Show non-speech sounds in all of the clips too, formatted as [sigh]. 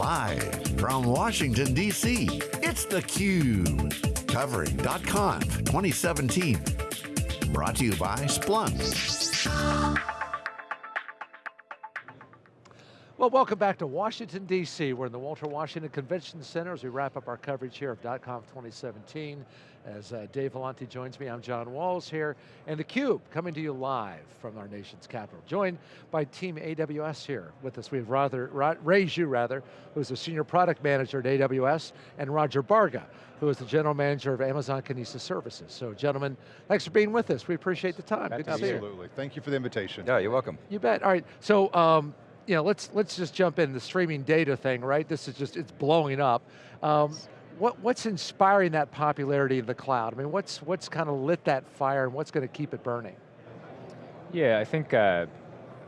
Live from Washington, D.C., it's theCUBE. Covering .conf 2017. Brought to you by Splunk. Well, welcome back to Washington, D.C. We're in the Walter Washington Convention Center as we wrap up our coverage here of .conf 2017. As uh, Dave Vellante joins me, I'm John Walls here, and theCUBE coming to you live from our nation's capital. Joined by Team AWS here with us. We have rather, Ray Zhu, rather, who's the Senior Product Manager at AWS, and Roger Barga, who is the General Manager of Amazon Kinesis Services. So gentlemen, thanks for being with us. We appreciate the time. Good to see you. Absolutely, thank you for the invitation. Yeah, you're welcome. You bet, all right. So, um, you know, let's let's just jump in the streaming data thing, right? This is just it's blowing up. Um, what, what's inspiring that popularity in the cloud? I mean, what's what's kind of lit that fire, and what's going to keep it burning? Yeah, I think uh,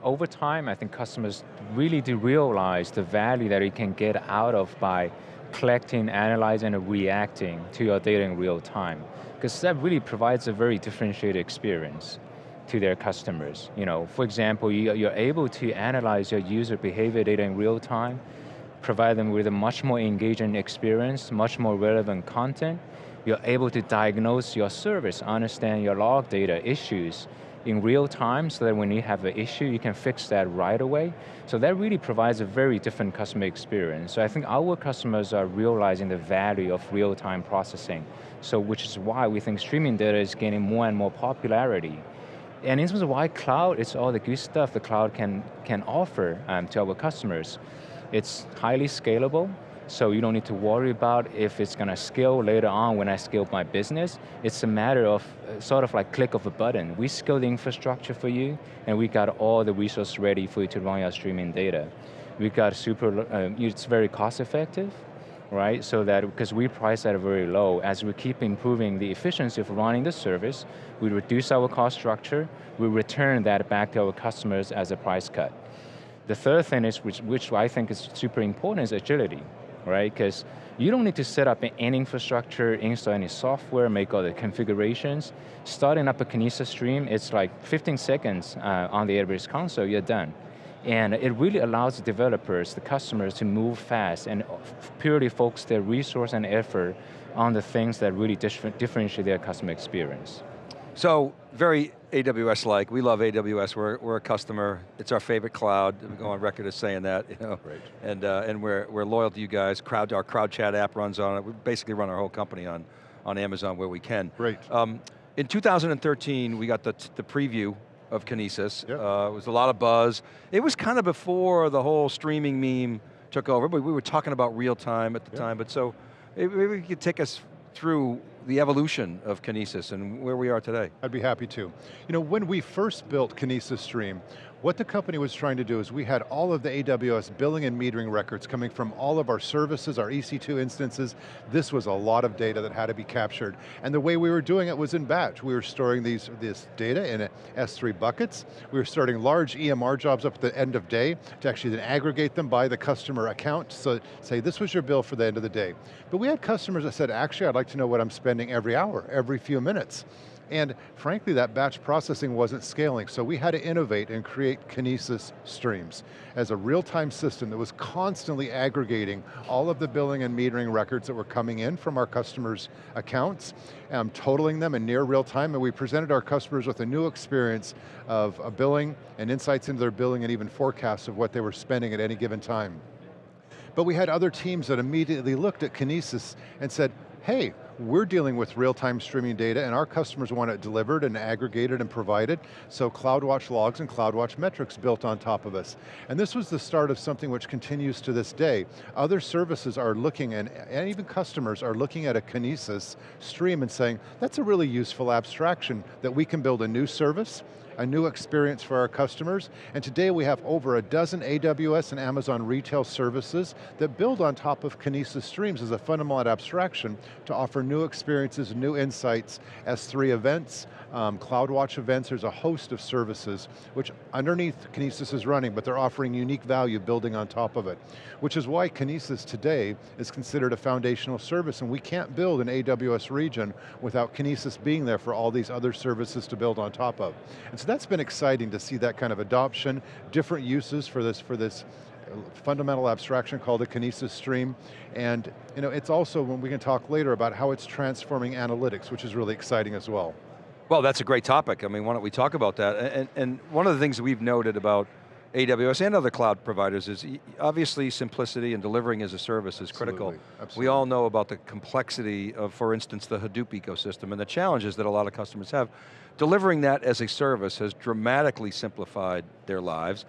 over time, I think customers really do realize the value that you can get out of by collecting, analyzing, and reacting to your data in real time. Because that really provides a very differentiated experience to their customers. You know, for example, you, you're able to analyze your user behavior data in real time, provide them with a much more engaging experience, much more relevant content. You're able to diagnose your service, understand your log data issues in real time so that when you have an issue, you can fix that right away. So that really provides a very different customer experience. So I think our customers are realizing the value of real-time processing. So which is why we think streaming data is gaining more and more popularity. And in terms of why cloud, it's all the good stuff the cloud can, can offer um, to our customers. It's highly scalable, so you don't need to worry about if it's going to scale later on when I scale my business. It's a matter of uh, sort of like click of a button. We scale the infrastructure for you, and we got all the resources ready for you to run your streaming data. We got super, uh, it's very cost effective, right? So that, because we price that very low, as we keep improving the efficiency of running the service, we reduce our cost structure, we return that back to our customers as a price cut. The third thing is, which, which I think is super important, is agility, right? Because you don't need to set up any infrastructure, install any software, make all the configurations. Starting up a Kinesis stream, it's like 15 seconds uh, on the AWS console, you're done. And it really allows the developers, the customers to move fast and purely focus their resource and effort on the things that really differentiate their customer experience. So, very AWS-like, we love AWS, we're, we're a customer, it's our favorite cloud, we go on record as saying that, you know. Right. And, uh, and we're, we're loyal to you guys, crowd, our crowd chat app runs on it, we basically run our whole company on, on Amazon where we can. Great. Um, in 2013, we got the, the preview of Kinesis. Yep. Uh, it was a lot of buzz. It was kind of before the whole streaming meme took over, but we were talking about real time at the yep. time, but so maybe you could take us through the evolution of Kinesis and where we are today. I'd be happy to. You know, when we first built Kinesis Stream, what the company was trying to do is we had all of the AWS billing and metering records coming from all of our services, our EC2 instances. This was a lot of data that had to be captured. And the way we were doing it was in batch. We were storing these, this data in S3 buckets. We were starting large EMR jobs up at the end of day to actually then aggregate them by the customer account. So say, this was your bill for the end of the day. But we had customers that said, actually, I'd like to know what I'm spending every hour, every few minutes. And frankly, that batch processing wasn't scaling, so we had to innovate and create Kinesis Streams as a real-time system that was constantly aggregating all of the billing and metering records that were coming in from our customers' accounts, um, totaling them in near real time, and we presented our customers with a new experience of a billing and insights into their billing and even forecasts of what they were spending at any given time. But we had other teams that immediately looked at Kinesis and said, hey, we're dealing with real-time streaming data and our customers want it delivered and aggregated and provided, so CloudWatch logs and CloudWatch metrics built on top of us. And this was the start of something which continues to this day. Other services are looking, and, and even customers are looking at a Kinesis stream and saying, that's a really useful abstraction that we can build a new service a new experience for our customers, and today we have over a dozen AWS and Amazon retail services that build on top of Kinesis Streams as a fundamental abstraction to offer new experiences, new insights, S3 events, um, CloudWatch events, there's a host of services which underneath Kinesis is running, but they're offering unique value building on top of it. Which is why Kinesis today is considered a foundational service and we can't build an AWS region without Kinesis being there for all these other services to build on top of. And so that's been exciting to see that kind of adoption, different uses for this, for this fundamental abstraction called the Kinesis Stream, and you know, it's also, when we can talk later about how it's transforming analytics, which is really exciting as well. Well, that's a great topic. I mean, why don't we talk about that? And, and one of the things we've noted about AWS and other cloud providers is obviously simplicity and delivering as a service is critical. Absolutely. Absolutely. We all know about the complexity of, for instance, the Hadoop ecosystem and the challenges that a lot of customers have. Delivering that as a service has dramatically simplified their lives.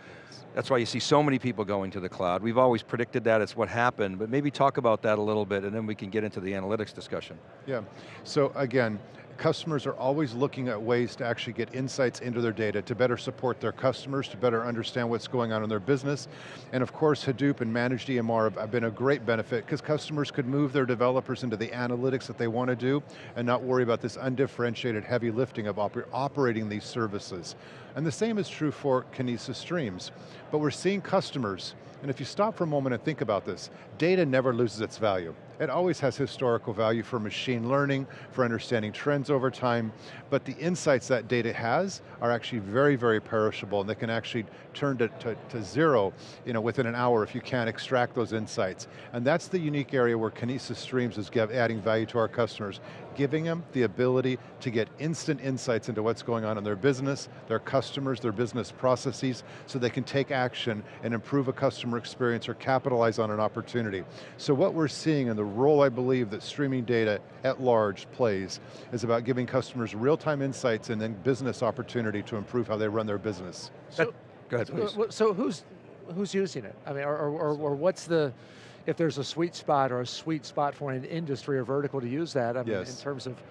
That's why you see so many people going to the cloud. We've always predicted that, it's what happened, but maybe talk about that a little bit and then we can get into the analytics discussion. Yeah, so again, customers are always looking at ways to actually get insights into their data to better support their customers, to better understand what's going on in their business. And of course, Hadoop and managed EMR have been a great benefit because customers could move their developers into the analytics that they want to do and not worry about this undifferentiated heavy lifting of oper operating these services. And the same is true for Kinesis Streams. But we're seeing customers, and if you stop for a moment and think about this, data never loses its value. It always has historical value for machine learning, for understanding trends over time, but the insights that data has are actually very, very perishable and they can actually turn to, to, to zero you know, within an hour if you can't extract those insights. And that's the unique area where Kinesis Streams is adding value to our customers, giving them the ability to get instant insights into what's going on in their business, their customers, their business processes, so they can take action and improve a customer experience or capitalize on an opportunity. So what we're seeing and the role I believe that streaming data at large plays is about giving customers real-time insights and then business opportunity to improve how they run their business. So, Go ahead, uh, please. So who's, who's using it? I mean, or, or, or what's the, if there's a sweet spot or a sweet spot for an industry or vertical to use that, I mean, yes. in terms of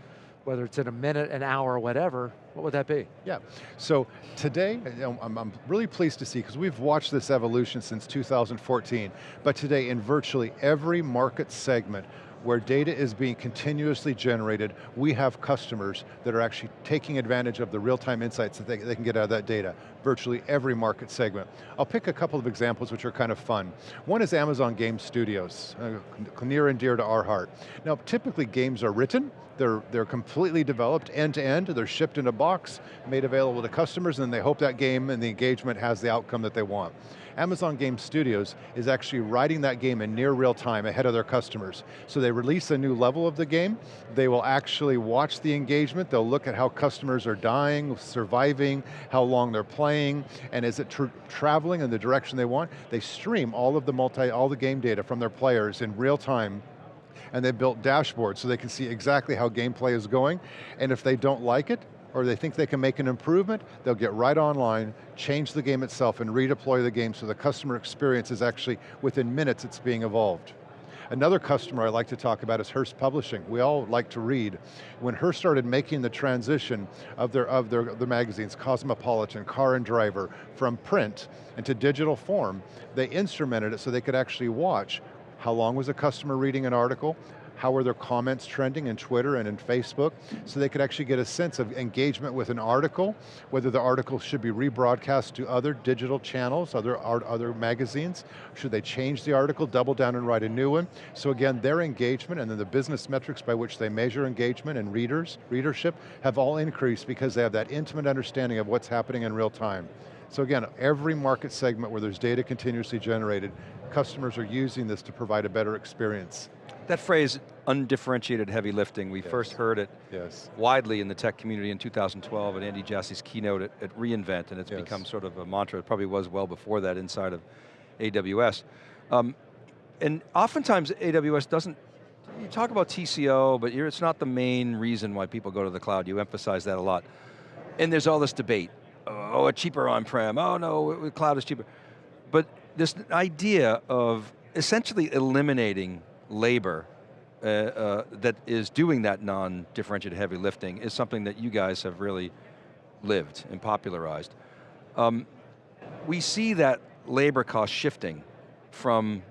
whether it's in a minute, an hour, whatever, what would that be? Yeah, so today, I'm, I'm really pleased to see, because we've watched this evolution since 2014, but today in virtually every market segment, where data is being continuously generated, we have customers that are actually taking advantage of the real-time insights that they, they, can get out of that data, virtually every market segment. I'll pick a couple of examples which are kind of fun. One is Amazon Game Studios, uh, near and dear to our heart. Now, typically games are written, they're, they're completely developed end to end, they're shipped in a box, made available to customers, and they hope that game and the engagement has the outcome that they want. Amazon Game Studios is actually writing that game in near real time ahead of their customers. So they release a new level of the game, they will actually watch the engagement, they'll look at how customers are dying, surviving, how long they're playing, and is it tra traveling in the direction they want? They stream all of the multi, all the game data from their players in real time and they built dashboards so they can see exactly how gameplay is going, and if they don't like it, or they think they can make an improvement, they'll get right online, change the game itself, and redeploy the game so the customer experience is actually, within minutes, it's being evolved. Another customer I like to talk about is Hearst Publishing. We all like to read. When Hearst started making the transition of their, of their, their magazines, Cosmopolitan, Car and Driver, from print into digital form, they instrumented it so they could actually watch how long was a customer reading an article, how are their comments trending in Twitter and in Facebook, so they could actually get a sense of engagement with an article, whether the article should be rebroadcast to other digital channels, other, other magazines, should they change the article, double down and write a new one. So again, their engagement and then the business metrics by which they measure engagement and readers, readership, have all increased because they have that intimate understanding of what's happening in real time. So again, every market segment where there's data continuously generated, customers are using this to provide a better experience. That phrase, undifferentiated heavy lifting, we yes. first heard it yes. widely in the tech community in 2012 at Andy Jassy's keynote at, at reInvent, and it's yes. become sort of a mantra. It probably was well before that inside of AWS. Um, and oftentimes AWS doesn't, you talk about TCO, but it's not the main reason why people go to the cloud. You emphasize that a lot. And there's all this debate. Oh, a cheaper on-prem. Oh no, cloud is cheaper. But this idea of essentially eliminating labor uh, uh, that is doing that non-differentiated heavy lifting is something that you guys have really lived and popularized. Um, we see that labor cost shifting from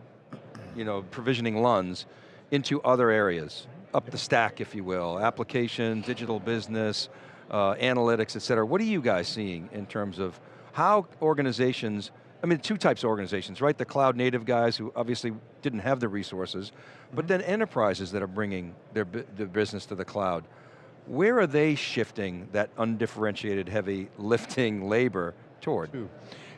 you know, provisioning LUNs into other areas, up the stack, if you will, application, digital business, uh, analytics, et cetera. What are you guys seeing in terms of how organizations I mean, two types of organizations, right? The cloud native guys who obviously didn't have the resources, but mm-hmm. then enterprises that are bringing their, their business to the cloud. Where are they shifting that undifferentiated heavy lifting [laughs] labor toward?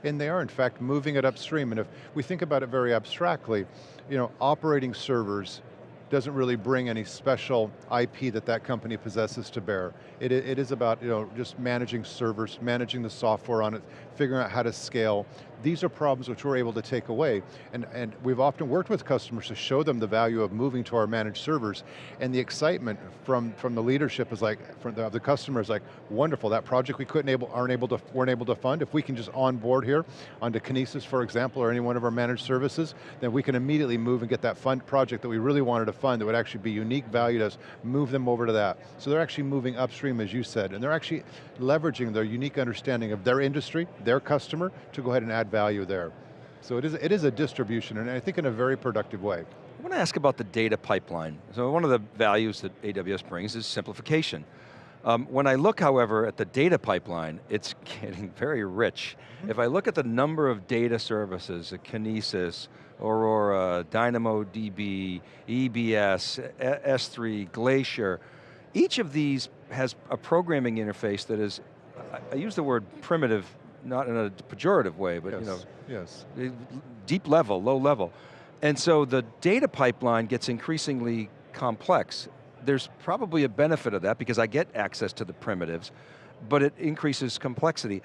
and they are in fact moving it upstream, and if we think about it very abstractly, you know, operating servers doesn't really bring any special IP that that company possesses to bear. It, it is about you know, just managing servers, managing the software on it, figuring out how to scale. These are problems which we're able to take away. And, and we've often worked with customers to show them the value of moving to our managed servers, and the excitement from, from the leadership is like, from the, the customer is like, wonderful, that project we couldn't able, aren't able to, weren't able to fund, if we can just onboard here, onto Kinesis, for example, or any one of our managed services, then we can immediately move and get that fund project that we really wanted to fund that would actually be unique value to us, move them over to that. So they're actually moving upstream, as you said, and they're actually leveraging their unique understanding of their industry, their customer, to go ahead and add value there. So it is, it is a distribution, and I think in a very productive way. I want to ask about the data pipeline. So one of the values that AWS brings is simplification. Um, when I look, however, at the data pipeline, it's [laughs] getting very rich. Mm -hmm. If I look at the number of data services, Kinesis, Aurora, DynamoDB, EBS, S3, Glacier, each of these has a programming interface that is, I use the word primitive not in a pejorative way, but yes. you know, yes. deep level, low level. And so the data pipeline gets increasingly complex. There's probably a benefit of that because I get access to the primitives, but it increases complexity.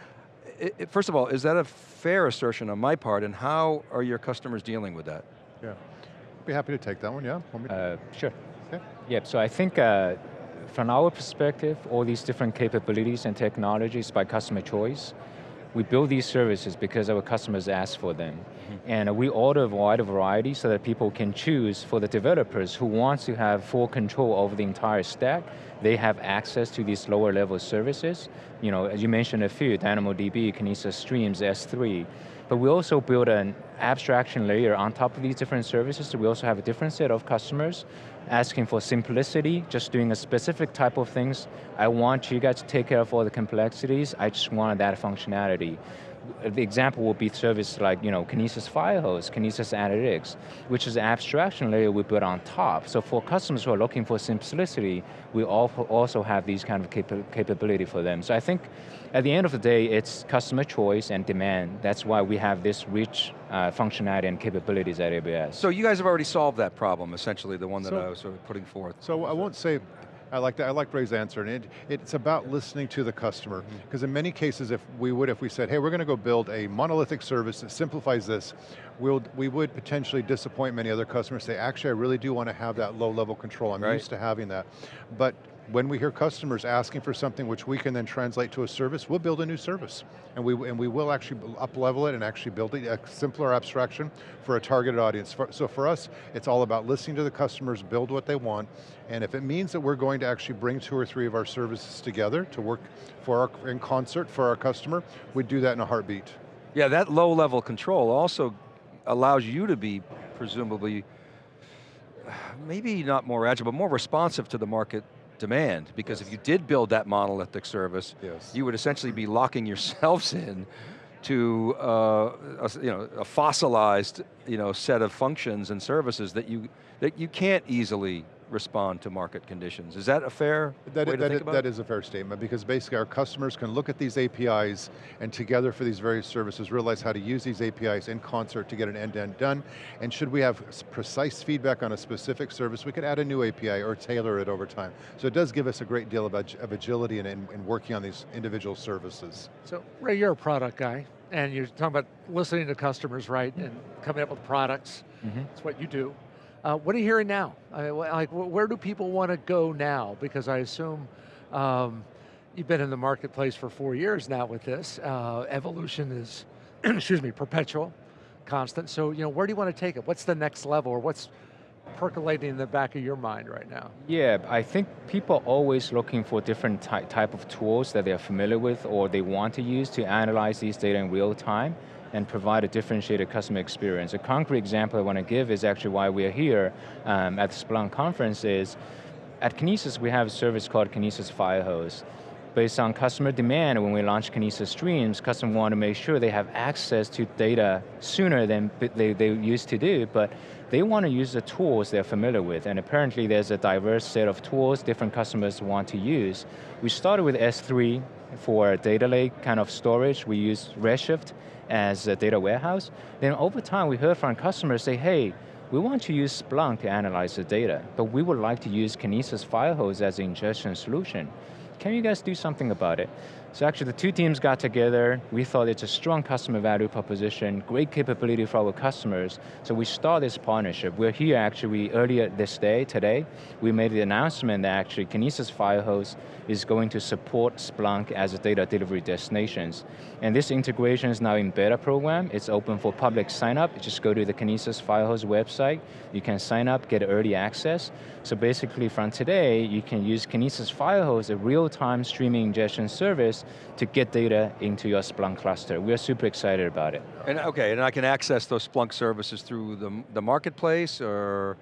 It, it, first of all, is that a fair assertion on my part, and how are your customers dealing with that? Yeah, be happy to take that one, yeah? Uh, sure. Okay. Yep, so I think uh, from our perspective, all these different capabilities and technologies by customer choice, we build these services because our customers ask for them. Mm -hmm. And we order a wide variety so that people can choose for the developers who wants to have full control over the entire stack, they have access to these lower level services. You know, as you mentioned a few, DynamoDB, Kinesis Streams, S3. But we also build an abstraction layer on top of these different services, so we also have a different set of customers asking for simplicity, just doing a specific type of things. I want you guys to take care of all the complexities, I just wanted that functionality the example would be service like you know, Kinesis Firehose, Kinesis Analytics, which is an abstraction layer we put on top. So for customers who are looking for simplicity, we also have these kind of capa capability for them. So I think at the end of the day, it's customer choice and demand. That's why we have this rich uh, functionality and capabilities at AWS. So you guys have already solved that problem, essentially, the one that so, I was sort of putting forth. So I won't say I like that. I like Ray's answer, and it, it's about listening to the customer. Because mm-hmm. in many cases, if we would, if we said, hey, we're going to go build a monolithic service that simplifies this, we'll, we would potentially disappoint many other customers. Say, actually, I really do want to have that low level control. I'm right. used to having that. But when we hear customers asking for something which we can then translate to a service, we'll build a new service. And we, and we will actually up-level it and actually build a simpler abstraction for a targeted audience. So for us, it's all about listening to the customers, build what they want, and if it means that we're going to actually bring two or three of our services together to work for our, in concert for our customer, we'd do that in a heartbeat. Yeah, that low level control also allows you to be presumably maybe not more agile, but more responsive to the market demand, because yes. if you did build that monolithic service, yes. you would essentially be locking yourselves [laughs] in to uh, a, you know, a fossilized you know, set of functions and services that you, that you can't easily respond to market conditions. Is that a fair that, way to that think about That is a fair statement because basically our customers can look at these APIs and together for these various services realize how to use these APIs in concert to get an end-to-end -end done. And should we have precise feedback on a specific service, we could add a new API or tailor it over time. So it does give us a great deal of, of agility in, in, in working on these individual services. So Ray, you're a product guy and you're talking about listening to customers, right, and coming up with products. Mm -hmm. That's what you do. Uh, what are you hearing now? I mean, like, where do people want to go now? Because I assume um, you've been in the marketplace for four years now with this. Uh, evolution is, [clears throat] excuse me, perpetual, constant. So, you know, where do you want to take it? What's the next level, or what's percolating in the back of your mind right now? Yeah, I think people are always looking for different ty type of tools that they're familiar with or they want to use to analyze these data in real time and provide a differentiated customer experience. A concrete example I want to give is actually why we're here um, at the Splunk conference is, at Kinesis we have a service called Kinesis Firehose. Based on customer demand, when we launched Kinesis Streams, customers want to make sure they have access to data sooner than they, they used to do, but they want to use the tools they're familiar with, and apparently there's a diverse set of tools different customers want to use. We started with S3, for data lake kind of storage. We use Redshift as a data warehouse. Then over time, we heard from customers say, hey, we want to use Splunk to analyze the data, but we would like to use Kinesis Firehose as an ingestion solution. Can you guys do something about it? So actually the two teams got together, we thought it's a strong customer value proposition, great capability for our customers, so we started this partnership. We're here actually earlier this day, today, we made the announcement that actually Kinesis Firehose is going to support Splunk as a data delivery destinations. And this integration is now in beta program, it's open for public sign up, you just go to the Kinesis Firehose website, you can sign up, get early access. So basically from today, you can use Kinesis Firehose, a real-time streaming ingestion service to get data into your Splunk cluster. We're super excited about it. And okay, and I can access those Splunk services through the, the marketplace or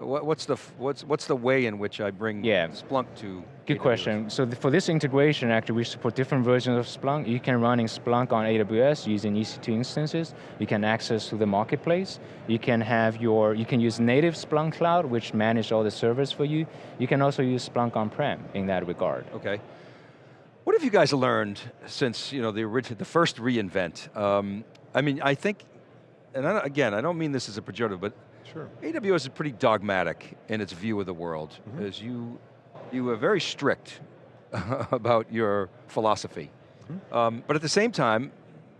what's the, what's, what's the way in which I bring yeah. Splunk to Good AWS? question. So for this integration, actually we support different versions of Splunk. You can run in Splunk on AWS using EC2 instances. You can access to the marketplace. You can have your, you can use native Splunk Cloud, which manage all the servers for you. You can also use Splunk on-prem in that regard. Okay. What have you guys learned since you know the original, the first reInvent? Um, I mean, I think, and I, again, I don't mean this as a pejorative, but sure. AWS is pretty dogmatic in its view of the world. Mm -hmm. As you, you were very strict [laughs] about your philosophy. Mm -hmm. um, but at the same time,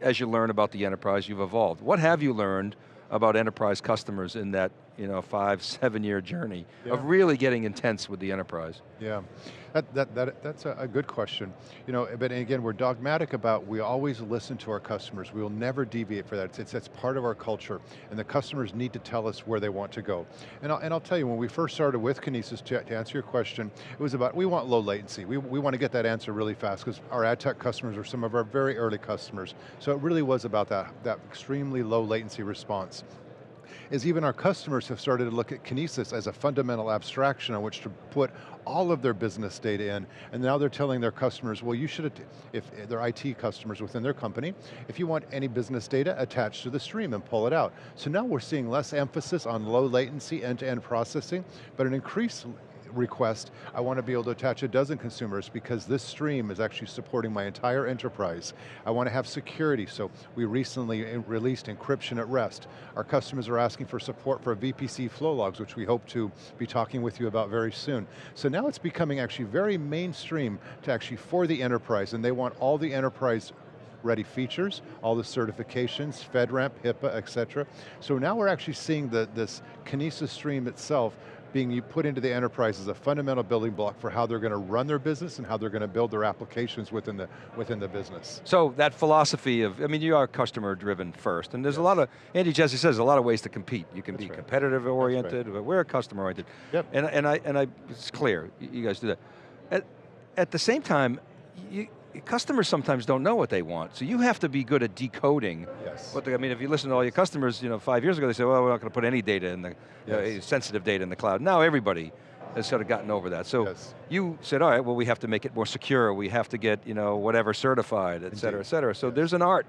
as you learn about the enterprise, you've evolved. What have you learned about enterprise customers in that you know, five, seven year journey yeah. of really getting intense with the enterprise? Yeah, that, that, that, that's a, good question. You know, but again, we're dogmatic about, we always listen to our customers. We will never deviate for that. It's, it's, it's part of our culture. And the customers need to tell us where they want to go. And I'll, and I'll tell you, when we first started with Kinesis, to, to answer your question, it was about, we want low latency. We, we want to get that answer really fast because our ad tech customers are some of our very early customers. So it really was about that, that extremely low latency response is even our customers have started to look at Kinesis as a fundamental abstraction on which to put all of their business data in, and now they're telling their customers, well you should, if they're IT customers within their company, if you want any business data, attach to the stream and pull it out. So now we're seeing less emphasis on low latency end-to-end -end processing, but an increase request, I want to be able to attach a dozen consumers because this stream is actually supporting my entire enterprise. I want to have security, so we recently eh, released encryption at rest. Our customers are asking for support for VPC flow logs, which we hope to be talking with you about very soon. So now it's becoming actually very mainstream to actually for the enterprise, and they want all the enterprise ready features, all the certifications, FedRAMP, HIPAA, et cetera. So now we're actually seeing the, this Kinesis stream itself being put into the enterprise as a fundamental building block for how they're going to run their business and how they're going to build their applications within the, within the business. So that philosophy of, I mean, you are customer driven first, and there's yes. a lot of, Andy Jassy says, a lot of ways to compete. You can That's be right. competitive oriented, right. but we're customer oriented. Yep. And, and, I, and I, it's clear, you guys do that. At, at the same time, you, customers sometimes don't know what they want, so you have to be good at decoding. Yes. What they, I mean, if you listen to all your customers, you know, five years ago they said, well, we're not going to put any data in the, yes. uh, sensitive data in the cloud. Now everybody has sort of gotten over that. So yes. you said, all right, well we have to make it more secure, we have to get, you know, whatever certified, et cetera, et cetera. So yes. there's an art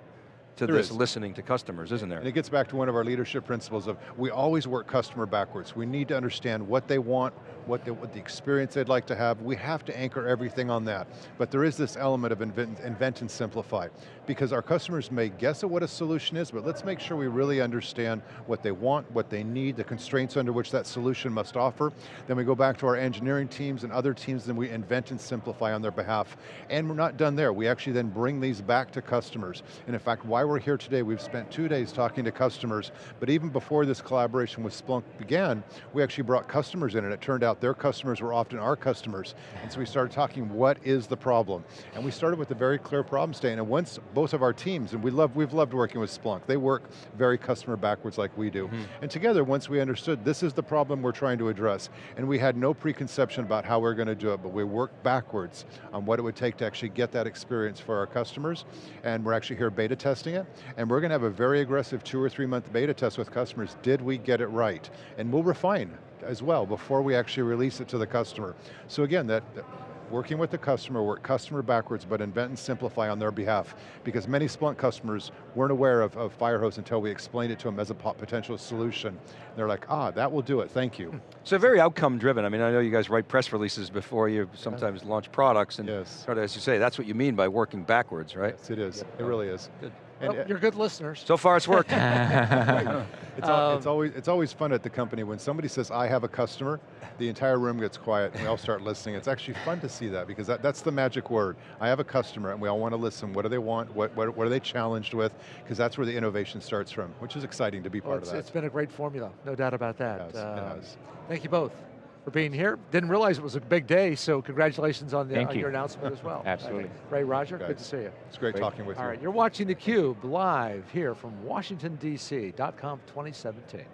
to there this is. listening to customers, isn't there? And it gets back to one of our leadership principles of, we always work customer backwards. We need to understand what they want, what the, what the experience they'd like to have. We have to anchor everything on that. But there is this element of invent, invent and simplify. Because our customers may guess at what a solution is, but let's make sure we really understand what they want, what they need, the constraints under which that solution must offer. Then we go back to our engineering teams and other teams, and we invent and simplify on their behalf. And we're not done there. We actually then bring these back to customers. And in fact, why we're here today, we've spent two days talking to customers, but even before this collaboration with Splunk began, we actually brought customers in and it turned out their customers were often our customers. And so we started talking, what is the problem? And we started with a very clear problem statement. And once both of our teams, and we love, we've loved working with Splunk, they work very customer backwards like we do. Mm -hmm. And together, once we understood this is the problem we're trying to address, and we had no preconception about how we're going to do it, but we worked backwards on what it would take to actually get that experience for our customers, and we're actually here beta testing it, and we're going to have a very aggressive two or three month beta test with customers. Did we get it right? And we'll refine as well before we actually release it to the customer. So again, that working with the customer, work customer backwards, but invent and simplify on their behalf. Because many Splunk customers weren't aware of, of Firehose until we explained it to them as a potential solution. They're like, ah, that will do it, thank you. So very outcome driven. I mean, I know you guys write press releases before you sometimes launch products, and Yes. as you say, that's what you mean by working backwards, right? Yes, it is, it really is. Good. And Well, you're good listeners. So far it's worked. [laughs] It's, al- it's Um, always it's always fun at the company when somebody says I have a customer, the entire room gets quiet and we all start listening. It's actually fun to see that because that, that's the magic word. I have a customer and we all want to listen. What do they want? What what, what are they challenged with? Because that's where the innovation starts from, which is exciting to be Well, part it's, of that. it's been a great formula, no doubt about that. It has, it Um, has. Thank you both for being here. Didn't realize it was a big day, so congratulations on, the, Thank on your announcement as well. [laughs] Absolutely. Ray, Roger, good to see you. It's great Great. talking with All you. right, you're watching theCUBE live here from Washington, D.C., .conf 2017.